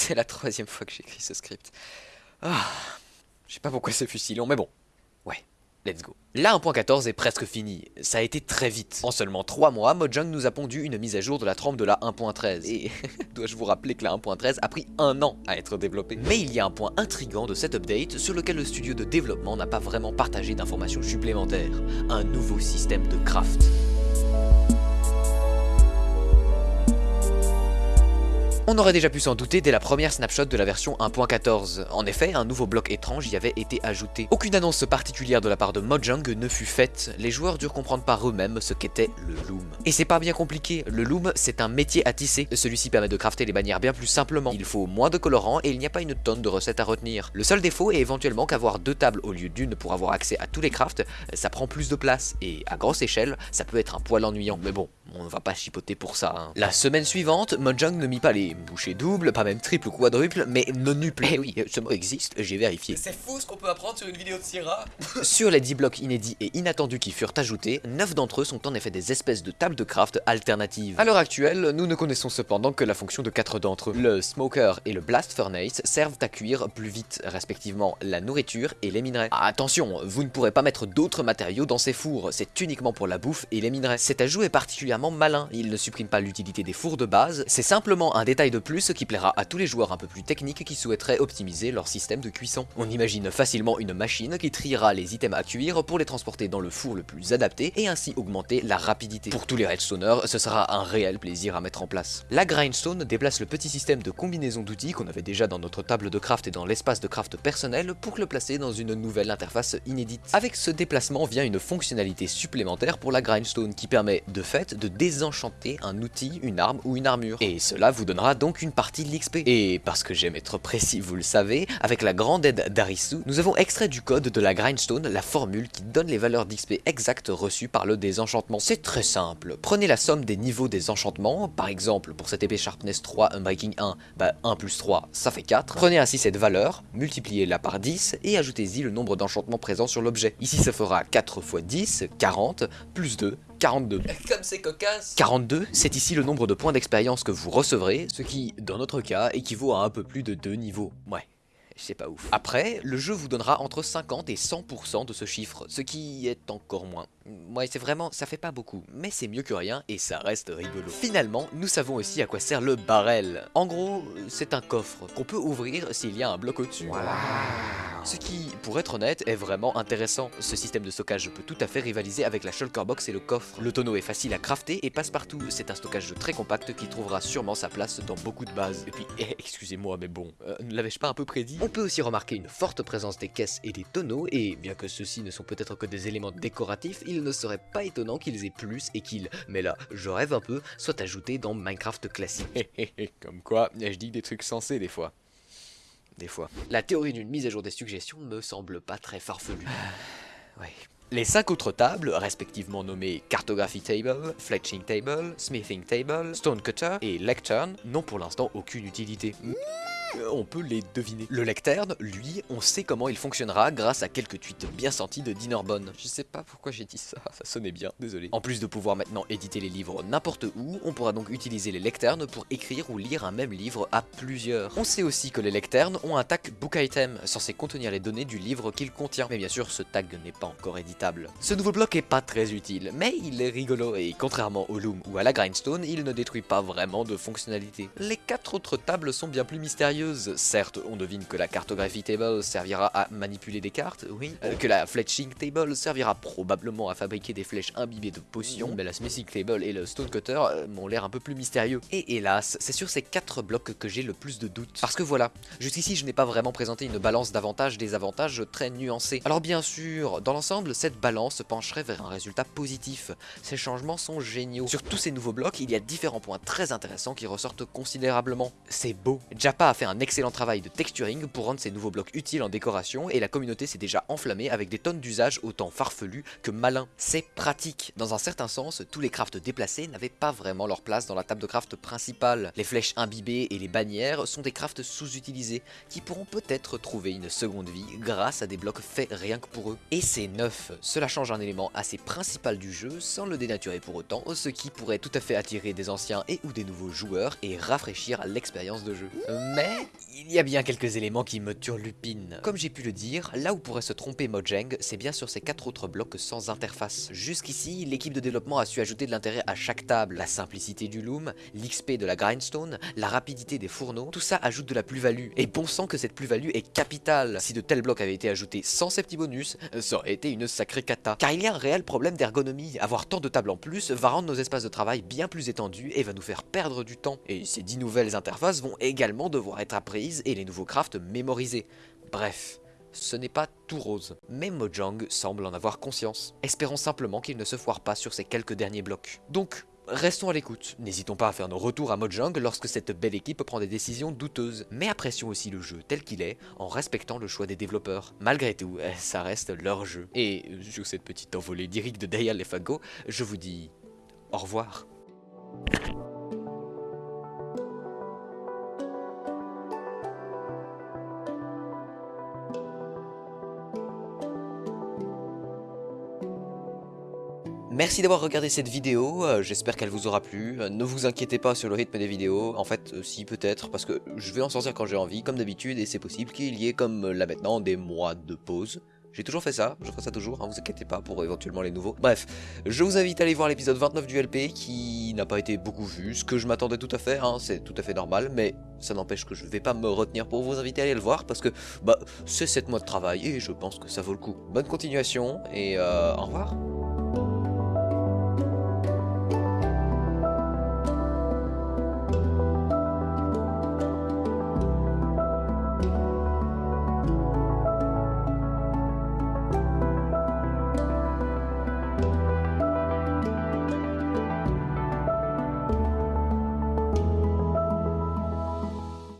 C'est la troisième fois que j'écris ce script. Ah, je sais pas pourquoi ce fut si long, mais bon. Ouais, let's go. La 1.14 est presque fini, ça a été très vite. En seulement 3 mois, Mojang nous a pondu une mise à jour de la trempe de la 1.13. Et dois-je vous rappeler que la 1.13 a pris un an à être développée? Mais il y a un point intrigant de cette update sur lequel le studio de développement n'a pas vraiment partagé d'informations supplémentaires. Un nouveau système de craft. On aurait déjà pu s'en douter dès la première snapshot de la version 1.14. En effet, un nouveau bloc étrange y avait été ajouté. Aucune annonce particulière de la part de Mojang ne fut faite, les joueurs durent comprendre par eux-mêmes ce qu'était le loom. Et c'est pas bien compliqué, le loom c'est un métier à tisser, celui-ci permet de crafter les bannières bien plus simplement, il faut moins de colorants et il n'y a pas une tonne de recettes à retenir. Le seul défaut est éventuellement qu'avoir deux tables au lieu d'une pour avoir accès à tous les crafts, ça prend plus de place, et à grosse échelle, ça peut être un poil ennuyant, mais bon, on ne va pas chipoter pour ça. Hein. La semaine suivante, Mojang ne mit pas les bouchées doubles, pas même triple ou quadruple, mais nonuple. Eh oui, ce mot existe, j'ai vérifié. C'est fou ce qu'on peut apprendre sur une vidéo de Sierra Sur les 10 blocs inédits et inattendus qui furent ajoutés, 9 d'entre eux sont en effet des espèces de tables de craft alternatives. À l'heure actuelle, nous ne connaissons cependant que la fonction de 4 d'entre eux. Le Smoker et le Blast Furnace servent à cuire plus vite, respectivement, la nourriture et les minerais. Ah, attention, vous ne pourrez pas mettre d'autres matériaux dans ces fours, c'est uniquement pour la bouffe et les minerais. Cet ajout est particulièrement malin, il ne supprime pas l'utilité des fours de base, c'est simplement un détail de plus qui plaira à tous les joueurs un peu plus techniques qui souhaiteraient optimiser leur système de cuisson. On imagine facilement une machine qui triera les items à cuire pour les transporter dans le four le plus adapté et ainsi augmenter la rapidité. Pour tous les redstoners, ce sera un réel plaisir à mettre en place. La grindstone déplace le petit système de combinaison d'outils qu'on avait déjà dans notre table de craft et dans l'espace de craft personnel pour le placer dans une nouvelle interface inédite. Avec ce déplacement vient une fonctionnalité supplémentaire pour la grindstone qui permet de fait de désenchanter un outil, une arme ou une armure. Et cela vous donnera donc une partie de l'XP. Et parce que j'aime être précis, vous le savez, avec la grande aide d'Arisu, nous avons extrait du code de la grindstone la formule qui donne les valeurs d'XP exactes reçues par le désenchantement. C'est très simple. Prenez la somme des niveaux des enchantements, par exemple pour cette épée Sharpness 3 Unbreaking 1, bah 1 plus 3 ça fait 4. Prenez ainsi cette valeur, multipliez-la par 10 et ajoutez-y le nombre d'enchantements présents sur l'objet. Ici ça fera 4 x 10, 40, plus 2, 42. Comme c'est cocasse 42, c'est ici le nombre de points d'expérience que vous recevrez, ce qui, dans notre cas, équivaut à un peu plus de 2 niveaux. Ouais. C'est pas ouf. Après, le jeu vous donnera entre 50 et 100% de ce chiffre, ce qui est encore moins. Ouais, c'est vraiment, ça fait pas beaucoup, mais c'est mieux que rien et ça reste rigolo. Finalement, nous savons aussi à quoi sert le barrel. En gros, c'est un coffre qu'on peut ouvrir s'il y a un bloc au-dessus. Ce qui, pour être honnête, est vraiment intéressant. Ce système de stockage peut tout à fait rivaliser avec la shulker box et le coffre. Le tonneau est facile à crafter et passe partout. C'est un stockage très compact qui trouvera sûrement sa place dans beaucoup de bases. Et puis, eh, excusez-moi, mais bon, euh, ne l'avais-je pas un peu prédit? On peut aussi remarquer une forte présence des caisses et des tonneaux, et bien que ceux-ci ne sont peut-être que des éléments décoratifs, il ne serait pas étonnant qu'ils aient plus et qu'ils, mais là, je rêve un peu, soient ajoutés dans Minecraft classique. Comme quoi, je dis des trucs sensés des fois des fois. La théorie d'une mise à jour des suggestions ne me semble pas très farfelue. ouais. Les cinq autres tables, respectivement nommées Cartography Table, Fletching Table, Smithing Table, Stone Cutter et Lectern, n'ont pour l'instant aucune utilité. Euh, on peut les deviner. Le lectern, lui, on sait comment il fonctionnera grâce à quelques tweets bien sentis de Dinnerbon. Je sais pas pourquoi j'ai dit ça, ça sonnait bien, désolé. En plus de pouvoir maintenant éditer les livres n'importe où, on pourra donc utiliser les lecternes pour écrire ou lire un même livre à plusieurs. On sait aussi que les lecternes ont un tag book item, censé contenir les données du livre qu'il contient. Mais bien sûr, ce tag n'est pas encore éditable. Ce nouveau bloc est pas très utile, mais il est rigolo et contrairement au Loom ou à la Grindstone, il ne détruit pas vraiment de fonctionnalités. Les quatre autres tables sont bien plus mystérieuses Certes, on devine que la cartographie table servira à manipuler des cartes, oui, euh, que la fletching table servira probablement à fabriquer des flèches imbibées de potions, mais la smithing table et le stone cutter euh, m'ont l'air un peu plus mystérieux. Et hélas, c'est sur ces quatre blocs que j'ai le plus de doutes. Parce que voilà, jusqu'ici je n'ai pas vraiment présenté une balance d'avantages-désavantages très nuancée. Alors bien sûr, dans l'ensemble, cette balance pencherait vers un résultat positif. Ces changements sont géniaux. Sur tous ces nouveaux blocs, il y a différents points très intéressants qui ressortent considérablement. C'est beau. Japa a fait un excellent travail de texturing pour rendre ces nouveaux blocs utiles en décoration et la communauté s'est déjà enflammée avec des tonnes d'usages autant farfelus que malins. C'est pratique. Dans un certain sens, tous les crafts déplacés n'avaient pas vraiment leur place dans la table de craft principale. Les flèches imbibées et les bannières sont des crafts sous-utilisés qui pourront peut-être trouver une seconde vie grâce à des blocs faits rien que pour eux. Et c'est neuf, cela change un élément assez principal du jeu sans le dénaturer pour autant, ce qui pourrait tout à fait attirer des anciens et ou des nouveaux joueurs et rafraîchir l'expérience de jeu. Mais il y a bien quelques éléments qui me turlupinent. Comme j'ai pu le dire, là où pourrait se tromper Mojang, c'est bien sur ces quatre autres blocs sans interface. Jusqu'ici, l'équipe de développement a su ajouter de l'intérêt à chaque table. La simplicité du loom, l'XP de la grindstone, la rapidité des fourneaux, tout ça ajoute de la plus-value. Et bon sang que cette plus-value est capitale. Si de tels blocs avaient été ajoutés sans ces petits bonus, ça aurait été une sacrée cata. Car il y a un réel problème d'ergonomie. Avoir tant de tables en plus va rendre nos espaces de travail bien plus étendus et va nous faire perdre du temps. Et ces 10 nouvelles interfaces vont également devoir être apprises et les nouveaux crafts mémorisés. Bref, ce n'est pas tout rose. Mais Mojang semble en avoir conscience. Espérons simplement qu'il ne se foire pas sur ces quelques derniers blocs. Donc, Restons à l'écoute, n'hésitons pas à faire nos retours à Mojang lorsque cette belle équipe prend des décisions douteuses, mais apprécions aussi le jeu tel qu'il est, en respectant le choix des développeurs. Malgré tout, ça reste leur jeu. Et sur cette petite envolée lyrique de Daya Lefago, je vous dis au revoir. Merci d'avoir regardé cette vidéo, euh, j'espère qu'elle vous aura plu. Euh, ne vous inquiétez pas sur le rythme des vidéos, en fait, euh, si peut-être, parce que je vais en sortir quand j'ai envie, comme d'habitude, et c'est possible qu'il y ait, comme là maintenant, des mois de pause. J'ai toujours fait ça, je ferai ça toujours, hein, vous inquiétez pas pour éventuellement les nouveaux. Bref, je vous invite à aller voir l'épisode 29 du LP qui n'a pas été beaucoup vu, ce que je m'attendais tout à fait, hein, c'est tout à fait normal, mais ça n'empêche que je vais pas me retenir pour vous inviter à aller le voir parce que bah c'est 7 mois de travail et je pense que ça vaut le coup. Bonne continuation et au revoir